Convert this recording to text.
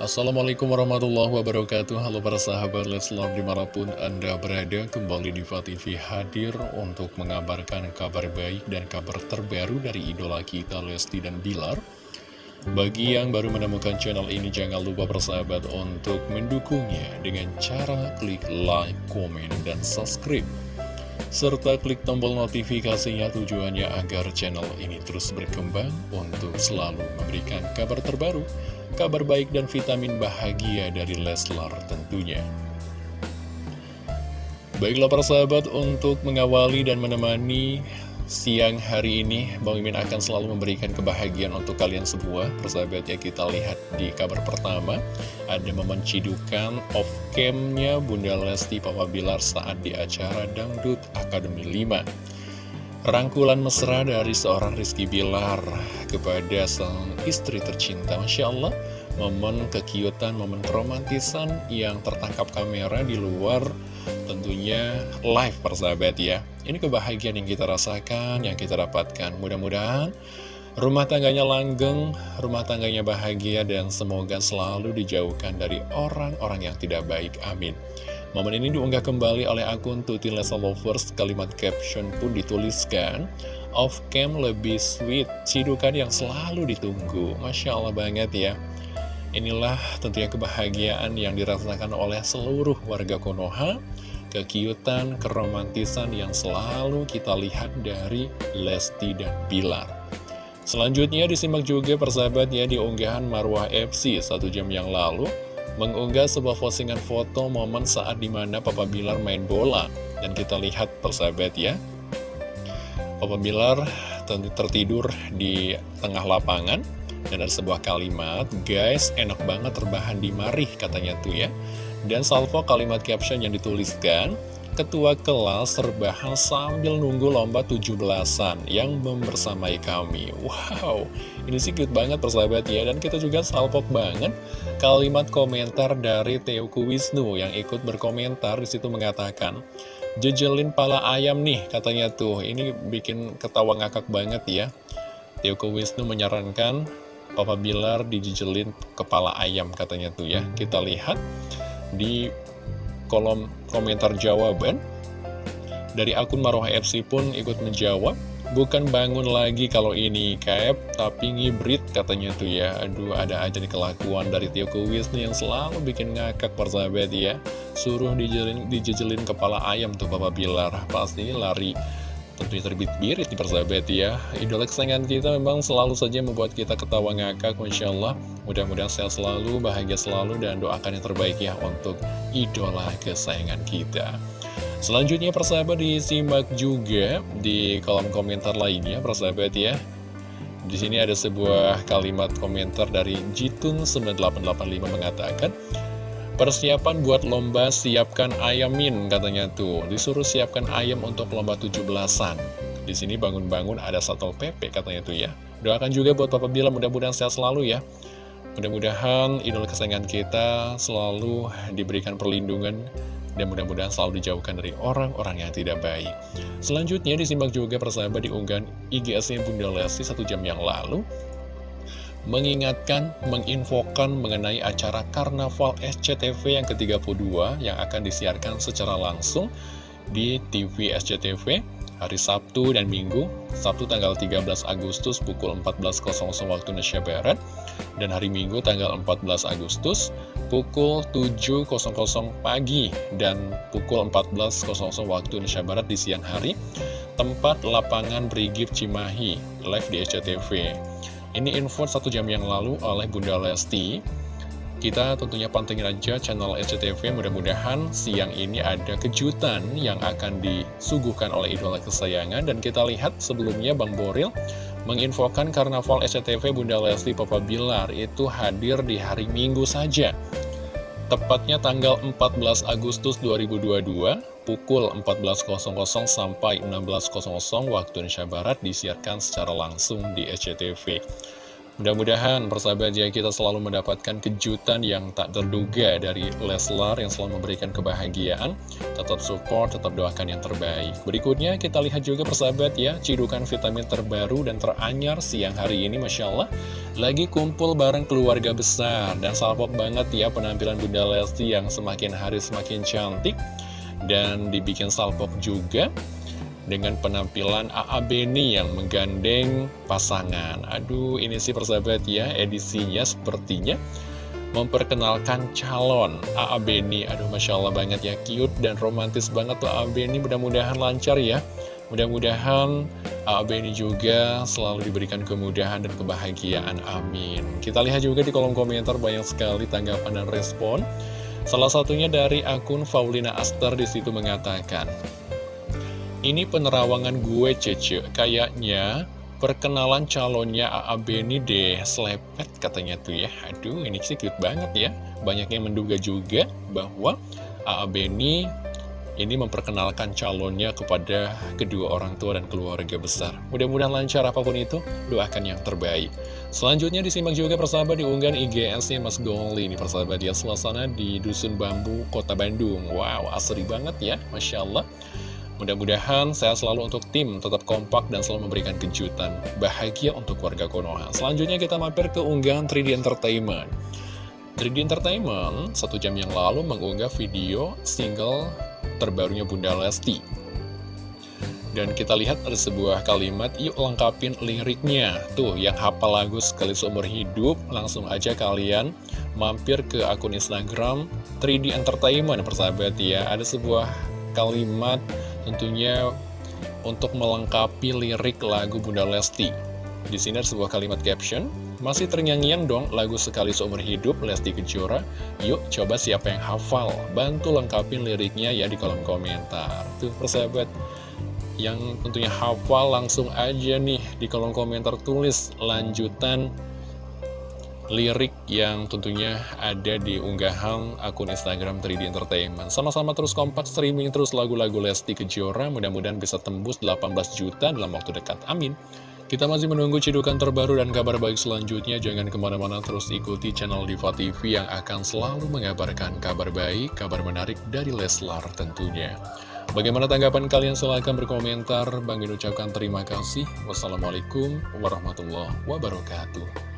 Assalamualaikum warahmatullahi wabarakatuh. Halo para sahabat Leslar di mana pun Anda berada Kembali di TV hadir untuk mengabarkan kabar baik dan kabar terbaru dari idola kita Lesti dan Bilar. Bagi yang baru menemukan channel ini jangan lupa persahabat untuk mendukungnya Dengan cara klik like, komen, dan subscribe serta klik tombol notifikasinya tujuannya agar channel ini terus berkembang untuk selalu memberikan kabar terbaru, kabar baik dan vitamin bahagia dari Leslar tentunya. Baiklah para sahabat untuk mengawali dan menemani siang hari ini Bang Mimin akan selalu memberikan kebahagiaan untuk kalian semua. Persahabat ya kita lihat di kabar pertama. Ada momen cidukan off camnya Bunda Lesti Papa Bilar saat di acara Dangdut Akademi 5 Rangkulan mesra dari seorang Rizky Bilar kepada sang istri tercinta Masya Allah. Momen kekiutan, momen keromantisan yang tertangkap kamera di luar tentunya live persahabat ya. Ini kebahagiaan yang kita rasakan, yang kita dapatkan. Mudah-mudahan rumah tangganya langgeng, rumah tangganya bahagia dan semoga selalu dijauhkan dari orang-orang yang tidak baik, amin. Momen ini diunggah kembali oleh akun Tuti Lesa Lovers. Kalimat caption pun dituliskan off cam lebih sweet, cidukan yang selalu ditunggu. Masya Allah banget ya. Inilah tentunya kebahagiaan yang dirasakan oleh seluruh warga Konoha Kekiutan, keromantisan yang selalu kita lihat dari Lesti dan Bilar. Selanjutnya disimak juga persahabat ya di unggahan Marwah FC satu jam yang lalu Mengunggah sebuah postingan foto momen saat di mana Papa Bilar main bola. Dan kita lihat persahabat ya. Papa Bilar tentu tertidur di tengah lapangan dan ada sebuah kalimat, guys enak banget terbahan di marih katanya tuh ya. Dan salvo kalimat caption yang dituliskan, Ketua kelas terbahan sambil nunggu lomba 17-an yang membersamai kami. Wow, ini sih cute banget persahabat ya. Dan kita juga salpok banget kalimat komentar dari Teoku Wisnu yang ikut berkomentar di situ mengatakan, Jejelin pala ayam nih katanya tuh. Ini bikin ketawa ngakak banget ya. Teoku Wisnu menyarankan Papa Bilar dijijelin kepala ayam katanya tuh ya. Kita lihat di kolom komentar jawaban. Dari akun Maroha FC pun ikut menjawab Bukan bangun lagi kalau ini kayak tapi ngibrit katanya tuh ya. Aduh ada aja nih kelakuan dari Tio Wisnu yang selalu bikin ngakak persahabat ya. Suruh dijelin, dijejelin kepala ayam tuh Papa Bilar. Pasti lari tentunya terbit birit di persahabat ya. Idola kesayangan kita memang selalu saja membuat kita ketawa ngakak Masya Allah. Mudah-mudahan sehat selalu, bahagia selalu Dan doakan yang terbaik ya untuk idola kesayangan kita. Selanjutnya persahabat disimak juga di kolom komentar lainnya persahabat ya. Di sini ada sebuah kalimat komentar dari Jitun9885 mengatakan Persiapan buat lomba siapkan ayamin katanya tuh. Disuruh siapkan ayam untuk lomba 17-an. Di sini bangun-bangun ada satu PP katanya tuh ya. Doakan juga buat Papa Bila mudah-mudahan sehat selalu ya. Mudah-mudahan idola kesayangan kita selalu diberikan perlindungan dan mudah-mudahan selalu dijauhkan dari orang-orang yang tidak baik. Selanjutnya disimak juga persahabat di unggahan IGS-nya Bunda Lesti satu jam yang lalu mengingatkan, menginfokan mengenai acara Karnaval SCTV yang ke-32 yang akan disiarkan secara langsung di TV SCTV hari Sabtu dan Minggu, Sabtu tanggal 13 Agustus pukul 14.00 waktu Indonesia Barat, dan hari Minggu tanggal 14 Agustus pukul 7.00 pagi dan pukul 14.00 waktu Indonesia Barat di siang hari, tempat lapangan Brigif Cimahi, live di SCTV. Ini info satu jam yang lalu oleh Bunda Lesti. Kita tentunya pantengin aja channel SCTV Mudah-mudahan siang ini ada kejutan yang akan disuguhkan oleh idola kesayangan. Dan kita lihat sebelumnya Bang Boril menginfokan karnaval SCTV Bunda Lesti Papa Bilar Itu hadir di hari Minggu saja Tepatnya tanggal 14 Agustus 2022 pukul 14.00 sampai 16.00 waktu Indonesia Barat disiarkan secara langsung di SCTV. Mudah-mudahan persahabat ya kita selalu mendapatkan kejutan yang tak terduga dari Leslar yang selalu memberikan kebahagiaan. Tetap support, tetap doakan yang terbaik. Berikutnya kita lihat juga persahabat ya, cidukan vitamin terbaru dan teranyar siang hari ini Masya Allah. Lagi kumpul bareng keluarga besar dan salpok banget ya penampilan Bunda Lesti yang semakin hari semakin cantik. Dan dibikin salpok juga dengan penampilan AA Beni yang menggandeng pasangan. Aduh, ini sih persahabat ya, edisinya sepertinya memperkenalkan calon AA Beni. Aduh, Masya Allah banget ya, cute dan romantis banget tuh AA Beni. Mudah-mudahan lancar ya. Mudah-mudahan AA Beni juga selalu diberikan kemudahan dan kebahagiaan. Amin. Kita lihat juga di kolom komentar banyak sekali tanggapan dan respon. Salah satunya dari akun Faulina Aster di situ mengatakan, ini penerawangan gue Cece, kayaknya perkenalan calonnya AA Beni deh, selepet katanya tuh ya. Aduh, ini sih cute banget ya. Banyak yang menduga juga bahwa AA Beni ini memperkenalkan calonnya kepada kedua orang tua dan keluarga besar. Mudah-mudahan lancar apa pun itu, doakan yang terbaik. Selanjutnya disimak juga persahabat di unggahan IGS-nya Mas Gongli. Ini persahabat ya, suasana di Dusun Bambu, Kota Bandung. Wow, asri banget ya, Masya Allah. Mudah-mudahan saya selalu untuk tim tetap kompak dan selalu memberikan kejutan bahagia untuk warga Konoha. Selanjutnya kita mampir ke unggahan 3D Entertainment. 3D Entertainment satu jam yang lalu mengunggah video single terbarunya Bunda Lesti. Dan kita lihat ada sebuah kalimat, yuk lengkapin liriknya. Tuh, yang hafal lagu sekali seumur hidup, langsung aja kalian mampir ke akun Instagram 3D Entertainment, persahabat ya. Ada sebuah kalimat tentunya untuk melengkapi lirik lagu Bunda Lesti. Di sini ada sebuah kalimat caption, masih ternyanyian dong lagu sekali seumur hidup Lesti Kejora. Yuk coba siapa yang hafal, bantu lengkapin liriknya ya di kolom komentar. Tuh persahabat, yang tentunya hafal langsung aja nih di kolom komentar tulis lanjutan lirik yang tentunya ada di unggahan akun Instagram 3D Entertainment. Sama-sama terus kompak streaming terus lagu-lagu Lesti Kejora, mudah-mudahan bisa tembus 18 juta dalam waktu dekat. Amin. Kita masih menunggu cidukan terbaru dan kabar baik selanjutnya. Jangan ke mana-mana terus ikuti channel Diva TV yang akan selalu mengabarkan kabar baik, kabar menarik dari Leslar tentunya. Bagaimana tanggapan kalian? Silahkan berkomentar. Bang ucapkan terima kasih. Wassalamualaikum warahmatullahi wabarakatuh.